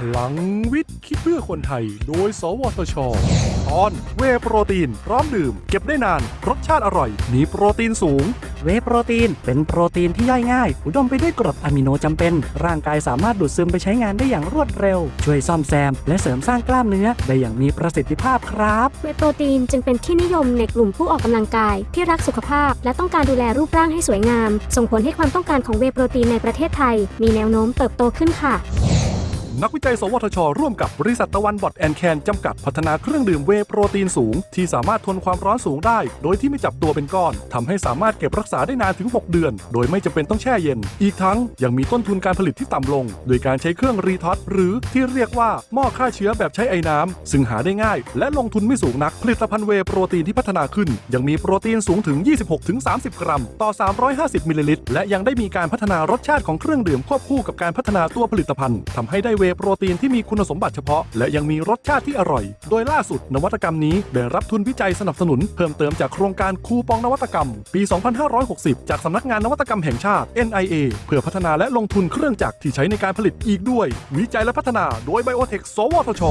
พลังวิทย์ คิดเพื่อคนไทย โดย สวทช ตอนเวย์โปรตีน พร้อมดื่ม เก็บได้นาน รสชาติอร่อย มีโปรตีนสูง เวย์โปรตีน เป็นโปรตีนที่ย่อยง่าย อุดมไปด้วยกรดอะมิโนจำเป็น ร่างกายสามารถดูดซึมไปใช้งานได้อย่างรวดเร็ว ช่วยซ่อมแซม และเสริมสร้างกล้ามเนื้อ ได้อย่างมีประสิทธิภาพครับ เวย์โปรตีนจึงเป็นที่นิยมในกลุ่มผู้ออกกำลังกาย ที่รักสุขภาพ และต้องการดูแลรูปร่างให้สวยงาม ส่งผลให้ความต้องการของเวย์โปรตีนในประเทศไทย มีแนวโน้มเติบโตขึ้นค่ะ นักวิจัย สวทช ร่วมกับบริษัทตะวันบอดแอนแคนจำกัดพัฒนาเครื่องดื่มเวโปรตีนสูง ที่สามารถทนความร้อนสูงได้ โดยที่ไม่จับตัวเป็นก้อนทำให้สามารถเก็บรักษาได้นานถึง 6 เดือน โดยไม่จำเป็นต้องแช่เย็น อีกทั้งยังมีต้นทุนการผลิตที่ต่ำลง โดยการใช้เครื่องรีทอตหรือที่เรียกว่าหม้อฆ่าเชื้อแบบใช้ไอ้น้ำซึ่งหาได้ง่าย และลงทุนไม่สูงนักผลิตภัณฑ์เวโปรตีนที่พัฒนาขึ้น ยังมีโปรตีนสูงถึง 26-30 กรัม ต่อ 350มิลลิลิตรและยังได้มีการพัฒนารสชาติของเครื่องดื่มควบคู่กับการพัฒนาตัวผลิตภัณฑ์ทำให้ได้เวย์โปรตีนที่มีคุณสมบัติเฉพาะ และยังมีรสชาติที่อร่อย โดยล่าสุดนวัตกรรมนี้ได้รับทุนวิจัยสนับสนุน เพิ่มเติมจากโครงการคูปองนวัตกรรม ปี 2560 จากสำนักงานนวัตกรรมแห่งชาติ NIA เพื่อพัฒนาและลงทุนเครื่องจักรที่ใช้ในการผลิตอีกด้วย วิจัยและพัฒนาโดยไบโอเทคสวทช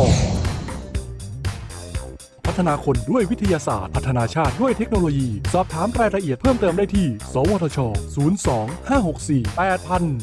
พัฒนาคนด้วยวิทยาศาสตร์ พัฒนาชาติด้วยเทคโนโลยี สอบถามรายละเอียดเพิ่มเติมได้ที่ สวทช 02 564 8000